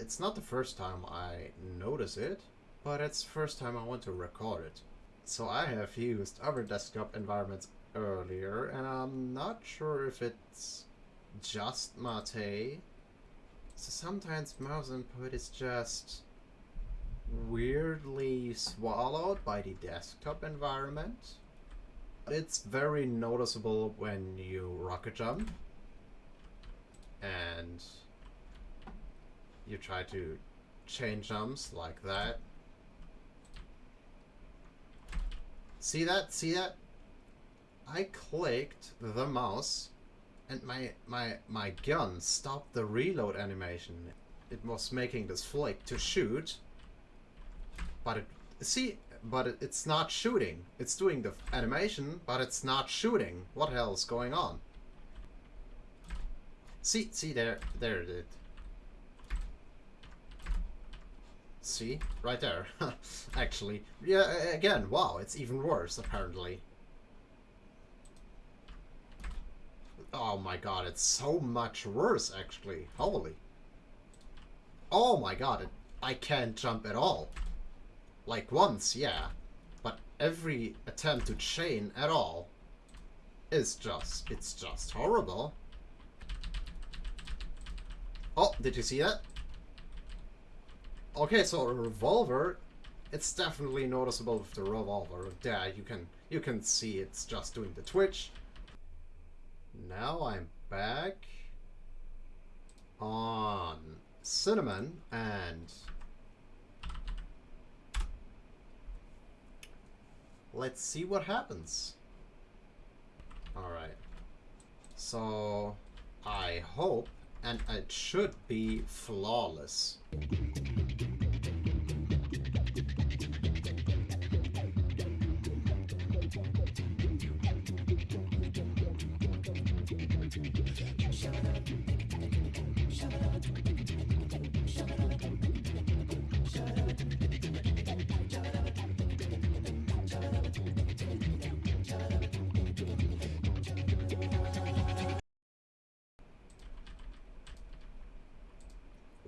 it's not the first time I notice it, but it's the first time I want to record it. So I have used other desktop environments earlier, and I'm not sure if it's just Mate. So sometimes mouse input is just weirdly swallowed by the desktop environment. It's very noticeable when you rocket jump and you try to chain jumps like that. See that? See that? I clicked the mouse and my my my gun stopped the reload animation. It was making this flick to shoot, but it see, but it, it's not shooting. It's doing the animation, but it's not shooting. What hell is going on? See, see there, there it. See, right there. Actually, yeah. Again, wow, it's even worse apparently. Oh my god, it's so much worse, actually. Holy. Oh my god, it, I can't jump at all. Like once, yeah. But every attempt to chain at all is just, it's just horrible. Oh, did you see that? Okay, so a revolver, it's definitely noticeable with the revolver. Yeah, you can you can see it's just doing the twitch. Now I'm back on cinnamon and let's see what happens. Alright. So I hope and it should be flawless.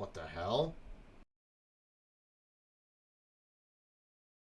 What the hell?